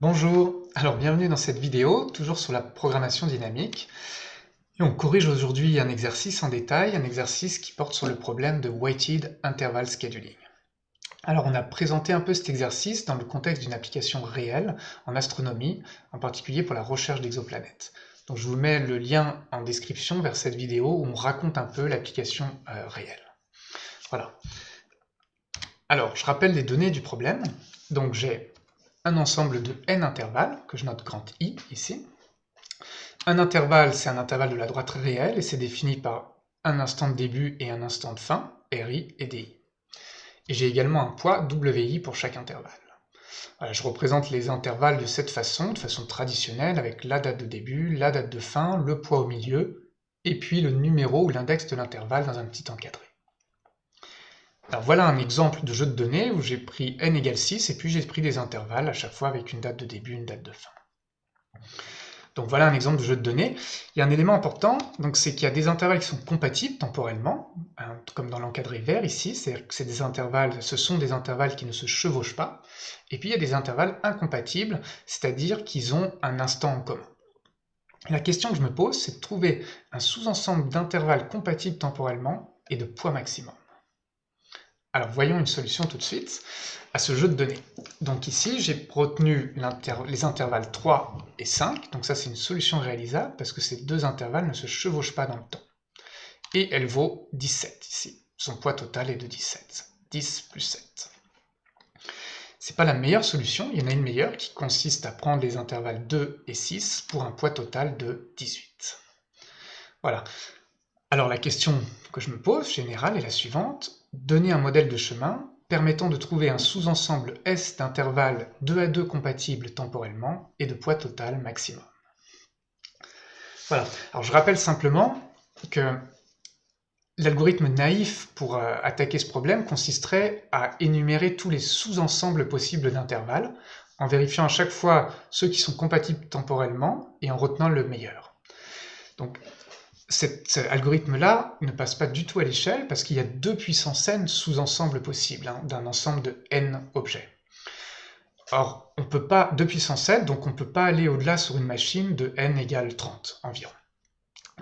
Bonjour, alors bienvenue dans cette vidéo, toujours sur la programmation dynamique. On corrige aujourd'hui un exercice en détail, un exercice qui porte sur le problème de Weighted Interval Scheduling. Alors on a présenté un peu cet exercice dans le contexte d'une application réelle en astronomie, en particulier pour la recherche d'exoplanètes. Donc je vous mets le lien en description vers cette vidéo où on raconte un peu l'application euh, réelle. Voilà. Alors, je rappelle les données du problème. Donc j'ai un ensemble de n intervalles, que je note grand I ici. Un intervalle, c'est un intervalle de la droite réelle, et c'est défini par un instant de début et un instant de fin, RI et DI. Et j'ai également un poids WI pour chaque intervalle. je représente les intervalles de cette façon, de façon traditionnelle, avec la date de début, la date de fin, le poids au milieu, et puis le numéro ou l'index de l'intervalle dans un petit encadré. Alors voilà un exemple de jeu de données où j'ai pris n égale 6 et puis j'ai pris des intervalles à chaque fois avec une date de début, une date de fin. Donc voilà un exemple de jeu de données. Il y a un élément important, donc c'est qu'il y a des intervalles qui sont compatibles temporellement, hein, comme dans l'encadré vert ici, c'est-à-dire que des intervalles, ce sont des intervalles qui ne se chevauchent pas, et puis il y a des intervalles incompatibles, c'est-à-dire qu'ils ont un instant en commun. La question que je me pose, c'est de trouver un sous-ensemble d'intervalles compatibles temporellement et de poids maximum. Alors voyons une solution tout de suite à ce jeu de données. Donc ici, j'ai retenu les intervalles 3 et 5, donc ça c'est une solution réalisable parce que ces deux intervalles ne se chevauchent pas dans le temps. Et elle vaut 17 ici. Son poids total est de 17. 10 plus 7. C'est pas la meilleure solution, il y en a une meilleure qui consiste à prendre les intervalles 2 et 6 pour un poids total de 18. Voilà. Alors la question que je me pose, générale, est la suivante donner un modèle de chemin permettant de trouver un sous-ensemble S d'intervalles 2 à 2 compatibles temporellement et de poids total maximum. Voilà, alors je rappelle simplement que l'algorithme naïf pour euh, attaquer ce problème consisterait à énumérer tous les sous-ensembles possibles d'intervalles en vérifiant à chaque fois ceux qui sont compatibles temporellement et en retenant le meilleur. Donc cet algorithme-là ne passe pas du tout à l'échelle parce qu'il y a deux puissances n sous-ensembles possibles hein, d'un ensemble de n objets. Or, on peut pas, 2 puissance n, donc on ne peut pas aller au-delà sur une machine de n égale 30 environ.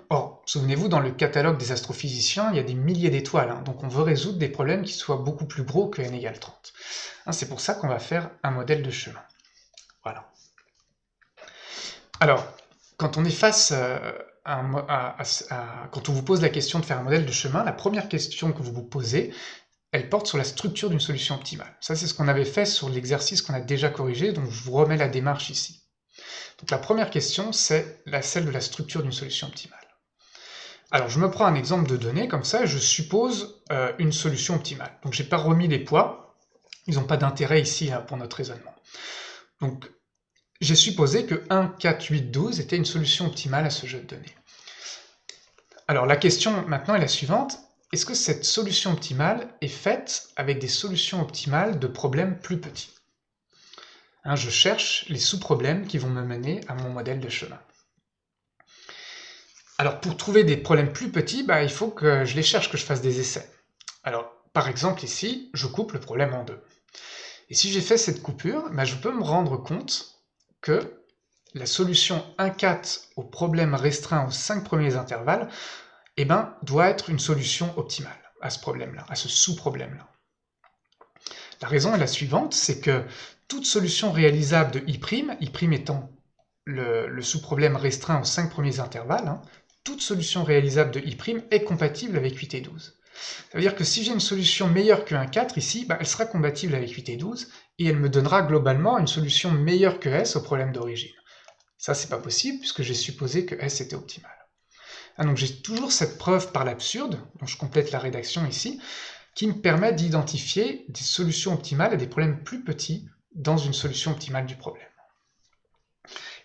Or, souvenez-vous, dans le catalogue des astrophysiciens, il y a des milliers d'étoiles, hein, donc on veut résoudre des problèmes qui soient beaucoup plus gros que n égale 30. Hein, c'est pour ça qu'on va faire un modèle de chemin. Voilà. Alors, quand on est face euh, quand on vous pose la question de faire un modèle de chemin, la première question que vous vous posez, elle porte sur la structure d'une solution optimale. Ça, c'est ce qu'on avait fait sur l'exercice qu'on a déjà corrigé, donc je vous remets la démarche ici. Donc la première question, c'est celle de la structure d'une solution optimale. Alors je me prends un exemple de données comme ça, je suppose euh, une solution optimale. Donc j'ai pas remis les poids, ils n'ont pas d'intérêt ici hein, pour notre raisonnement. Donc j'ai supposé que 1, 4, 8, 12 était une solution optimale à ce jeu de données. Alors la question maintenant est la suivante, est-ce que cette solution optimale est faite avec des solutions optimales de problèmes plus petits? Hein, Je cherche les sous-problèmes qui vont me mener à mon modèle de chemin. Alors pour trouver des problèmes plus petits, bah, il faut que je les cherche, que je fasse des essais. Alors par exemple ici, je coupe le problème en deux. Et si j'ai fait cette coupure, bah, je peux me rendre compte que la solution 1,4 au problème restreint aux 5 premiers intervalles eh ben, doit être une solution optimale à ce problème-là, à ce sous-problème-là. La raison est la suivante, c'est que toute solution réalisable de I', I' étant le, sous-problème restreint aux 5 premiers intervalles, hein, toute solution réalisable de I' est compatible avec 8 et 12. Ça veut dire que si j'ai une solution meilleure que 1,4 ici, bah, elle sera compatible avec 8 et 12, et elle me donnera globalement une solution meilleure que S au problème d'origine. Ça, c'est pas possible, puisque j'ai supposé que S était optimal. Ah, donc j'ai toujours cette preuve par l'absurde, dont je complète la rédaction ici, qui me permet d'identifier des solutions optimales à des problèmes plus petits dans une solution optimale du problème.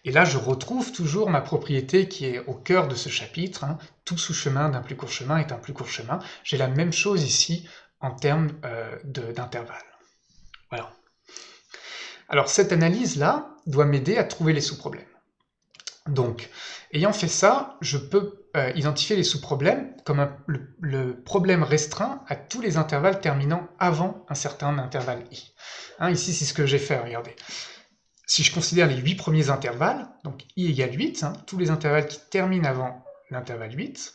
Et là, je retrouve toujours ma propriété qui est au cœur de ce chapitre. Hein. Tout sous-chemin d'un plus court chemin est un plus court chemin. J'ai la même chose ici en termes euh, d'intervalle. Voilà. Alors cette analyse-là doit m'aider à trouver les sous-problèmes. Donc, ayant fait ça, je peux euh, identifier les sous-problèmes comme le, problème restreint à tous les intervalles terminant avant un certain intervalle i. Hein, ici, c'est ce que j'ai fait, regardez. Si je considère les 8 premiers intervalles, donc i égale 8, hein, tous les intervalles qui terminent avant l'intervalle 8,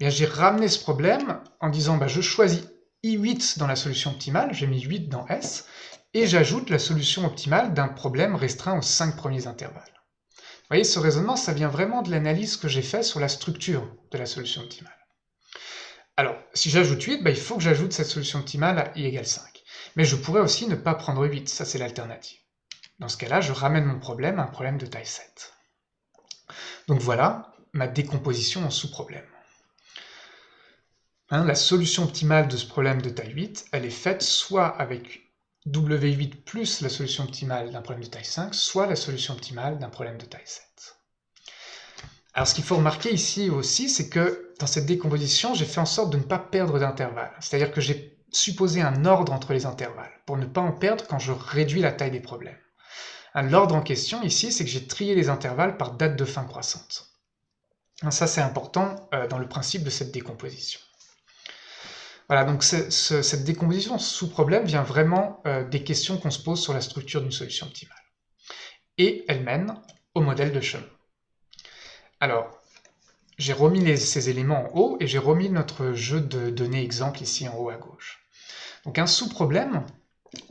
eh j'ai ramené ce problème en disant bah, je choisis i8 dans la solution optimale, j'ai mis 8 dans S, et j'ajoute la solution optimale d'un problème restreint aux 5 premiers intervalles. Vous voyez, ce raisonnement, ça vient vraiment de l'analyse que j'ai fait sur la structure de la solution optimale. Alors, si j'ajoute 8, bah, il faut que j'ajoute cette solution optimale à i égale 5. Mais je pourrais aussi ne pas prendre 8, ça c'est l'alternative. Dans ce cas-là, je ramène mon problème à un problème de taille 7. Donc voilà ma décomposition en sous-problèmes. Hein, la solution optimale de ce problème de taille 8, elle est faite soit avec W8 plus la solution optimale d'un problème de taille 5, soit la solution optimale d'un problème de taille 7. Alors ce qu'il faut remarquer ici aussi, c'est que dans cette décomposition, j'ai fait en sorte de ne pas perdre d'intervalle. C'est-à-dire que j'ai supposé un ordre entre les intervalles, pour ne pas en perdre quand je réduis la taille des problèmes. L'ordre en question ici, c'est que j'ai trié les intervalles par date de fin croissante. Ça, c'est important euh, dans le principe de cette décomposition. Voilà, donc cette décomposition sous problème vient vraiment euh, des questions qu'on se pose sur la structure d'une solution optimale. Et elle mène au modèle de chemin. Alors, j'ai remis ces éléments en haut et j'ai remis notre jeu de données exemple ici en haut à gauche. Donc un sous-problème,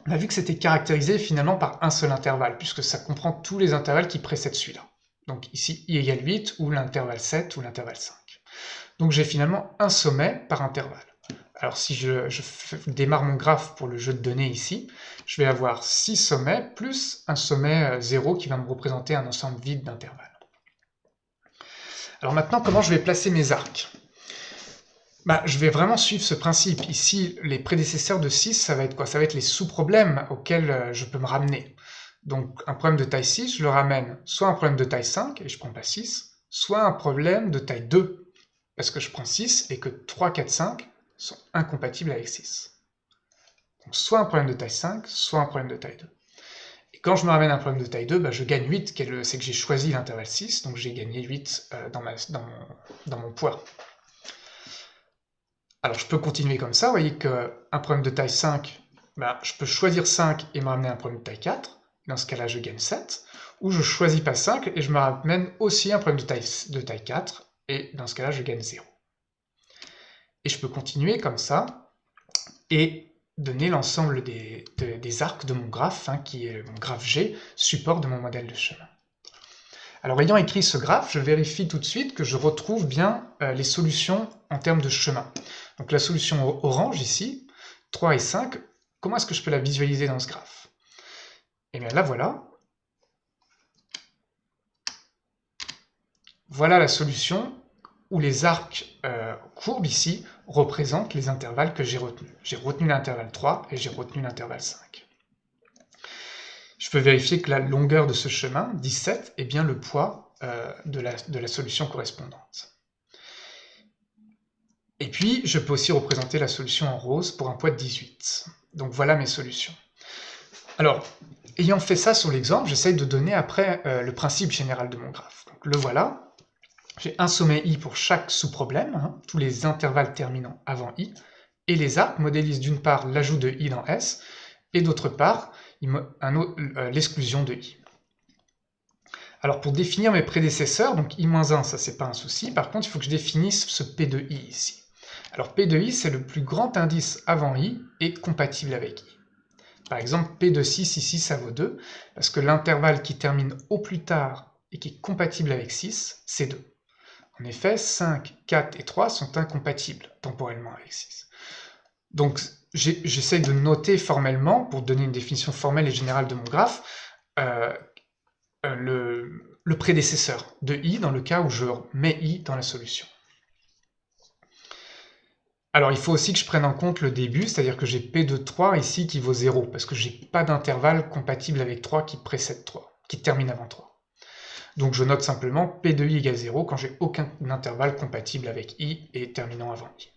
on a vu que c'était caractérisé finalement par un seul intervalle, puisque ça comprend tous les intervalles qui précèdent celui-là. Donc ici, i égale 8, ou l'intervalle 7, ou l'intervalle 5. Donc j'ai finalement un sommet par intervalle. Alors si je, démarre mon graphe pour le jeu de données ici, je vais avoir 6 sommets plus un sommet 0 euh, qui va me représenter un ensemble vide d'intervalles. Alors maintenant, comment je vais placer mes arcs? Bah, je vais vraiment suivre ce principe. Ici, les prédécesseurs de 6, ça va être quoi? Ça va être les sous-problèmes auxquels euh, je peux me ramener. Donc un problème de taille 6, je le ramène soit un problème de taille 5, et je prends pas 6, soit un problème de taille 2, parce que je prends 6 et que 3, 4, 5 sont incompatibles avec 6. Donc soit un problème de taille 5, soit un problème de taille 2. Et quand je me ramène un problème de taille 2, bah, je gagne 8, c'est que j'ai choisi l'intervalle 6, donc j'ai gagné 8 euh, dans, dans mon poids. Alors je peux continuer comme ça, vous voyez qu'un problème de taille 5, bah, je peux choisir 5 et me ramener un problème de taille 4, dans ce cas-là je gagne 7, ou je choisis pas 5 et je me ramène aussi un problème de taille, de taille 4, et dans ce cas-là je gagne 0. Et je peux continuer comme ça, et donner l'ensemble des, arcs de mon graphe, hein, qui est mon graphe G, support de mon modèle de chemin. Alors ayant écrit ce graphe, je vérifie tout de suite que je retrouve bien euh, les solutions en termes de chemin. Donc la solution orange ici, 3 et 5, comment est-ce que je peux la visualiser dans ce graphe? Eh bien là voilà. Voilà la solution où les arcs euh, courbes ici représentent les intervalles que j'ai retenus. J'ai retenu l'intervalle 3 et j'ai retenu l'intervalle 5. Je peux vérifier que la longueur de ce chemin, 17, est bien le poids euh, de, la, solution correspondante. Et puis, je peux aussi représenter la solution en rose pour un poids de 18. Donc voilà mes solutions. Alors, ayant fait ça sur l'exemple, j'essaye de donner après euh, le principe général de mon graphe. Donc le voilà. J'ai un sommet i pour chaque sous-problème, hein, tous les intervalles terminant avant i, et les arcs modélisent d'une part l'ajout de i dans S, et d'autre part euh, l'exclusion de i. Alors pour définir mes prédécesseurs, donc i-1, ça c'est pas un souci, par contre il faut que je définisse ce p de i ici. Alors p de i c'est le plus grand indice avant i et compatible avec i. Par exemple p de 6 ici ça vaut 2, parce que l'intervalle qui termine au plus tard et qui est compatible avec 6, c'est 2. En effet, 5, 4 et 3 sont incompatibles temporellement avec 6. Donc j'essaye de noter formellement, pour donner une définition formelle et générale de mon graphe, euh, euh, le, prédécesseur de i dans le cas où je mets i dans la solution. Alors il faut aussi que je prenne en compte le début, c'est-à-dire que j'ai p de 3 ici qui vaut 0, parce que j'ai pas d'intervalle compatible avec 3 qui précède 3, qui termine avant 3. Donc je note simplement p de i égale 0 quand j'ai aucun intervalle compatible avec i et terminant avant i.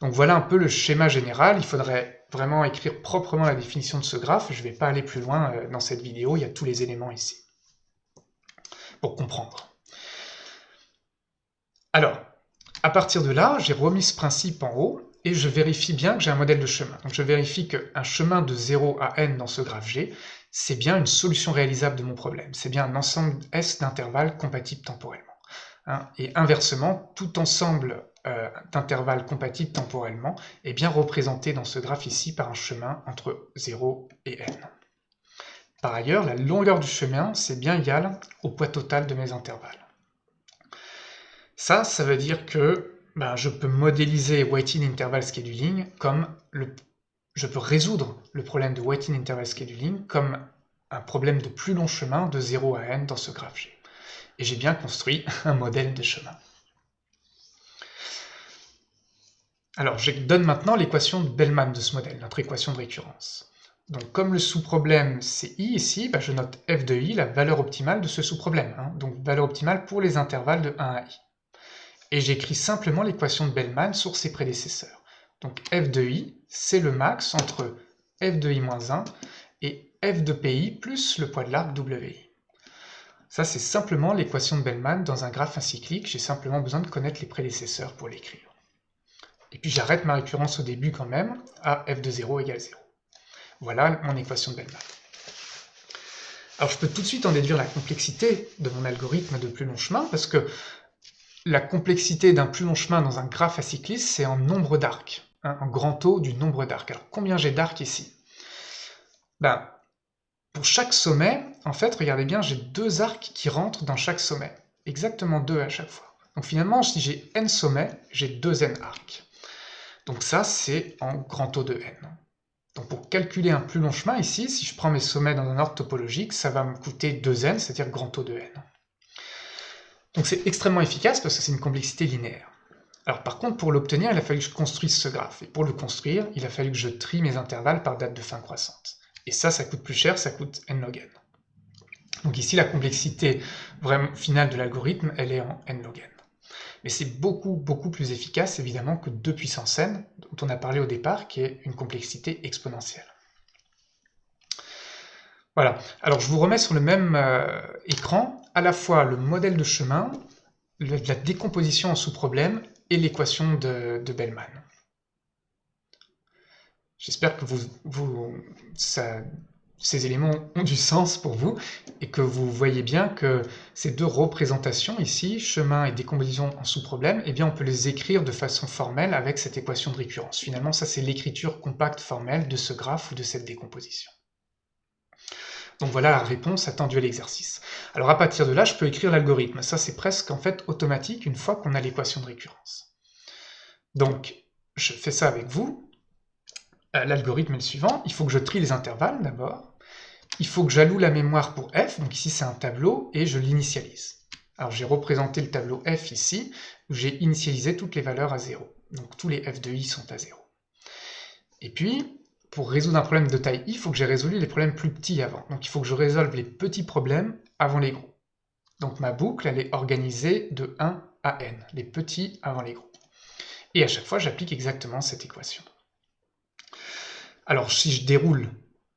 Donc voilà un peu le schéma général, il faudrait vraiment écrire proprement la définition de ce graphe, je ne vais pas aller plus loin euh, dans cette vidéo, il y a tous les éléments ici, pour comprendre. Alors, à partir de là, j'ai remis ce principe en haut, et je vérifie bien que j'ai un modèle de chemin. Donc je vérifie qu'un chemin de 0 à n dans ce graphe G, c'est bien une solution réalisable de mon problème. C'est bien un ensemble S d'intervalles compatibles temporellement. Hein. Et inversement, tout ensemble euh, d'intervalles compatibles temporellement est bien représenté dans ce graphe ici par un chemin entre 0 et n. Par ailleurs, la longueur du chemin, c'est bien égal au poids total de mes intervalles. Ça, ça veut dire que ben, je peux modéliser Weighted Interval Scheduling comme le... Je peux résoudre le problème de Weighted Interval Scheduling comme un problème de plus long chemin de 0 à n dans ce graphe G. Et j'ai bien construit un modèle de chemin. Alors, je donne maintenant l'équation de Bellman de ce modèle, notre équation de récurrence. Donc, comme le sous-problème c'est i ici, bah, je note f de i, la valeur optimale de ce sous-problème. Hein. donc, valeur optimale pour les intervalles de 1 à i. Et j'écris simplement l'équation de Bellman sur ses prédécesseurs. Donc, f de i, c'est le max entre f de i moins 1 et f de pi plus le poids de l'arc wi. Ça, c'est simplement l'équation de Bellman dans un graphe acyclique. J'ai simplement besoin de connaître les prédécesseurs pour l'écrire. Et puis j'arrête ma récurrence au début quand même, à f de 0 égale 0. Voilà mon équation de Bellman. Alors je peux tout de suite en déduire la complexité de mon algorithme de plus long chemin, parce que la complexité d'un plus long chemin dans un graphe acycliste, c'est en nombre d'arcs, hein, en grand taux du nombre d'arcs. Alors combien j'ai d'arcs ici? Ben, Pour chaque sommet, en fait, regardez bien, j'ai deux arcs qui rentrent dans chaque sommet, exactement deux à chaque fois. Donc finalement, si j'ai n sommets, j'ai deux n arcs. Donc ça, c'est en grand taux de n. Donc pour calculer un plus long chemin ici, si je prends mes sommets dans un ordre topologique, ça va me coûter 2n, c'est-à-dire grand taux de n. Donc c'est extrêmement efficace parce que c'est une complexité linéaire. Alors par contre, pour l'obtenir, il a fallu que je construise ce graphe. Et pour le construire, il a fallu que je trie mes intervalles par date de fin croissante. Et ça, ça coûte plus cher, ça coûte n log n. Donc ici, la complexité vraiment finale de l'algorithme, elle est en n log n mais c'est beaucoup, beaucoup plus efficace évidemment que 2 puissance n, dont on a parlé au départ, qui est une complexité exponentielle. Voilà, alors je vous remets sur le même euh, écran à la fois le modèle de chemin, la décomposition en sous-problèmes et l'équation de, Bellman. J'espère que ces éléments ont du sens pour vous et que vous voyez bien que ces deux représentations ici, chemin et décomposition en sous-problème, eh bien on peut les écrire de façon formelle avec cette équation de récurrence. Finalement, ça c'est l'écriture compacte formelle de ce graphe ou de cette décomposition. Donc voilà la réponse attendue à l'exercice. Alors à partir de là, je peux écrire l'algorithme. Ça c'est presque en fait automatique une fois qu'on a l'équation de récurrence. Donc je fais ça avec vous. Euh, l'algorithme est le suivant. Il faut que je trie les intervalles d'abord il faut que j'alloue la mémoire pour f, donc ici c'est un tableau, et je l'initialise. Alors j'ai représenté le tableau f ici, où j'ai initialisé toutes les valeurs à 0. Donc tous les f de i sont à 0. Et puis, pour résoudre un problème de taille i, il faut que j'ai résolu les problèmes plus petits avant. Donc il faut que je résolve les petits problèmes avant les gros. Donc ma boucle, elle est organisée de 1 à n, les petits avant les gros. Et à chaque fois, j'applique exactement cette équation. Alors si je déroule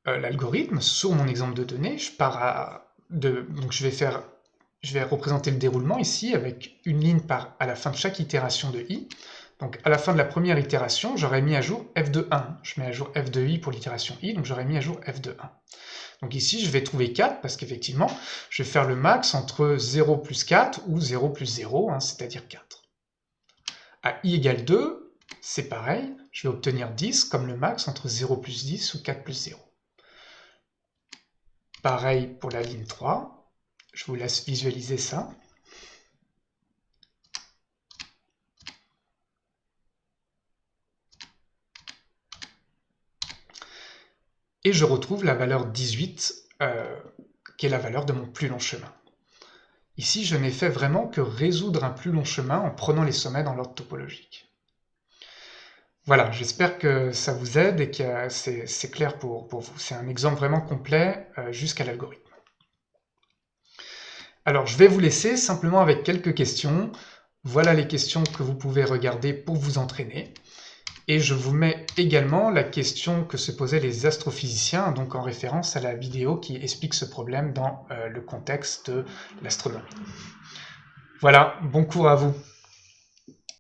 euh, l'algorithme, sur mon exemple de données, je pars à... De, donc je vais faire... Je vais représenter le déroulement ici avec une ligne par, à la fin de chaque itération de i. Donc à la fin de la première itération, j'aurais mis à jour f de 1. Je mets à jour f de i pour l'itération i, donc j'aurais mis à jour f de 1. Donc ici, je vais trouver 4, parce qu'effectivement, je vais faire le max entre 0 plus 4 ou 0 plus 0, hein, c'est-à-dire 4. À i égale 2, c'est pareil, je vais obtenir 10 comme le max entre 0 plus 10 ou 4 plus 0. Pareil pour la ligne 3. Je vous laisse visualiser ça. Et je retrouve la valeur 18, euh, qui est la valeur de mon plus long chemin. Ici, je n'ai fait vraiment que résoudre un plus long chemin en prenant les sommets dans l'ordre topologique. Voilà, j'espère que ça vous aide et que c'est clair pour, vous. C'est un exemple vraiment complet euh, jusqu'à l'algorithme. Alors, je vais vous laisser simplement avec quelques questions. Voilà les questions que vous pouvez regarder pour vous entraîner. Et je vous mets également la question que se posaient les astrophysiciens, donc en référence à la vidéo qui explique ce problème dans euh, le contexte de l'astronomie. Voilà, bon cours à vous